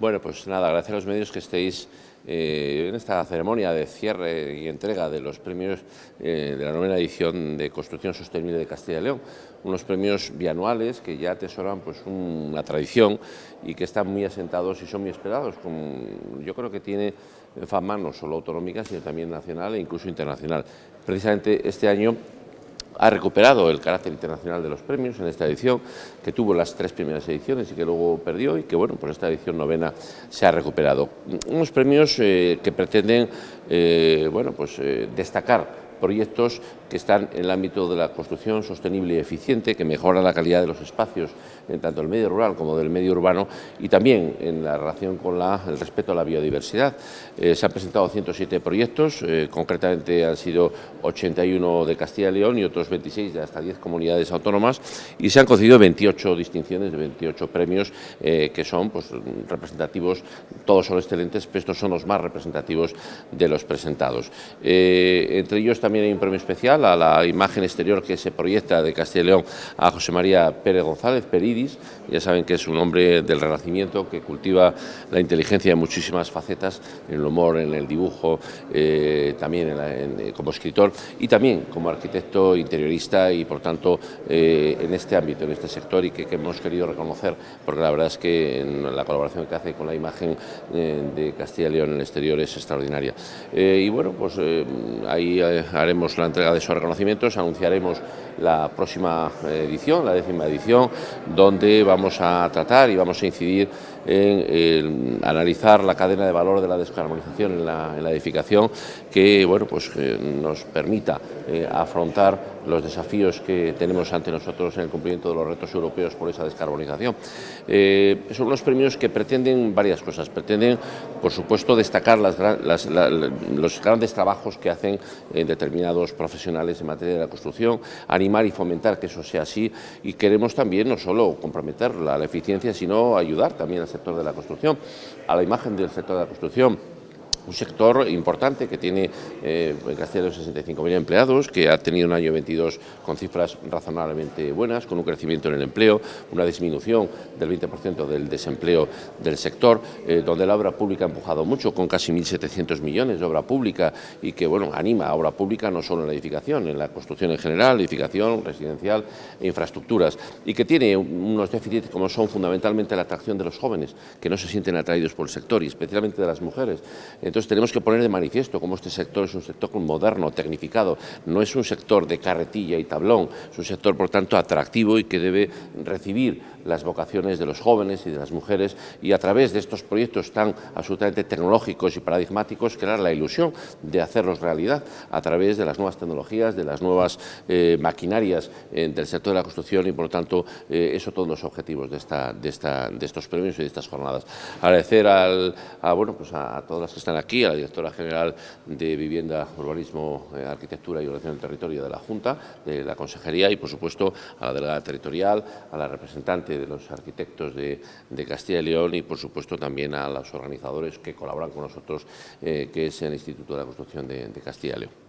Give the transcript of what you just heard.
Bueno, pues nada, gracias a los medios que estéis eh, en esta ceremonia de cierre y entrega de los premios eh, de la novena edición de Construcción Sostenible de Castilla y León. Unos premios bianuales que ya atesoran pues, una tradición y que están muy asentados y son muy esperados. yo creo que tiene fama no solo autonómica, sino también nacional e incluso internacional. Precisamente este año ha recuperado el carácter internacional de los premios en esta edición, que tuvo las tres primeras ediciones y que luego perdió y que, bueno, por esta edición novena se ha recuperado. Unos premios eh, que pretenden, eh, bueno, pues eh, destacar proyectos que están en el ámbito de la construcción sostenible y eficiente, que mejora la calidad de los espacios, en tanto el medio rural como del medio urbano, y también en la relación con el respeto a la biodiversidad. Eh, se han presentado 107 proyectos, eh, concretamente han sido 81 de Castilla y León y otros 26 de hasta 10 comunidades autónomas, y se han concedido 28 distinciones de 28 premios eh, que son pues, representativos, todos son excelentes, pero estos son los más representativos de los presentados. entre ellos también hay un premio especial a la imagen exterior que se proyecta de Castilla y León a José María Pérez González, Peridis, ya saben que es un hombre del Renacimiento que cultiva la inteligencia en muchísimas facetas, en el humor, en el dibujo, eh, también eh, como escritor y también como arquitecto interiorista y por tanto eh, en este ámbito, en este sector y que, hemos querido reconocer porque la verdad es que la colaboración que hace con la imagen de Castilla y León en el exterior es extraordinaria. y bueno, pues ahí haremos la entrega de reconocimientos, anunciaremos la próxima edición, la décima edición, donde vamos a tratar y vamos a incidir en, analizar la cadena de valor de la descarbonización en la, edificación que bueno, pues, nos permita eh, afrontar los desafíos que tenemos ante nosotros en el cumplimiento de los retos europeos por esa descarbonización. Eh, son unos premios que pretenden varias cosas. Pretenden, por supuesto, destacar los grandes trabajos que hacen eh, determinados profesionales en materia de la construcción, animar y fomentar que eso sea así y queremos también no solo comprometer la eficiencia, sino ayudar también al sector de la construcción, a la imagen del sector de la construcción un sector importante que tiene eh, en Castilla 65.000 empleados, que ha tenido un año 22 con cifras razonablemente buenas, con un crecimiento en el empleo, una disminución del 20% del desempleo del sector, eh, donde la obra pública ha empujado mucho, con casi 1.700 millones de obra pública y que bueno, anima a obra pública no solo en la edificación, en la construcción en general, edificación, residencial e infraestructuras, y que tiene unos déficits como son fundamentalmente la atracción de los jóvenes, que no se sienten atraídos por el sector y especialmente de las mujeres. Tenemos que poner de manifiesto cómo este sector es un sector moderno, tecnificado, no es un sector de carretilla y tablón, es un sector por tanto atractivo y que debe recibir las vocaciones de los jóvenes y de las mujeres. Y a través de estos proyectos tan absolutamente tecnológicos y paradigmáticos crear la ilusión de hacerlos realidad a través de las nuevas tecnologías, de las nuevas eh, maquinarias eh, del sector de la construcción y por lo tanto eh, eso todos los objetivos de, estos premios y de estas jornadas. Agradecer al, a, pues a todas las que están aquí, a la directora general de Vivienda, Urbanismo, eh, Arquitectura y Ordenación del Territorio de la Junta, de la Consejería y, por supuesto, a la delegada territorial, a la representante de los arquitectos de, Castilla y León y, por supuesto, también a los organizadores que colaboran con nosotros, eh, que es el Instituto de la Construcción de Castilla y León.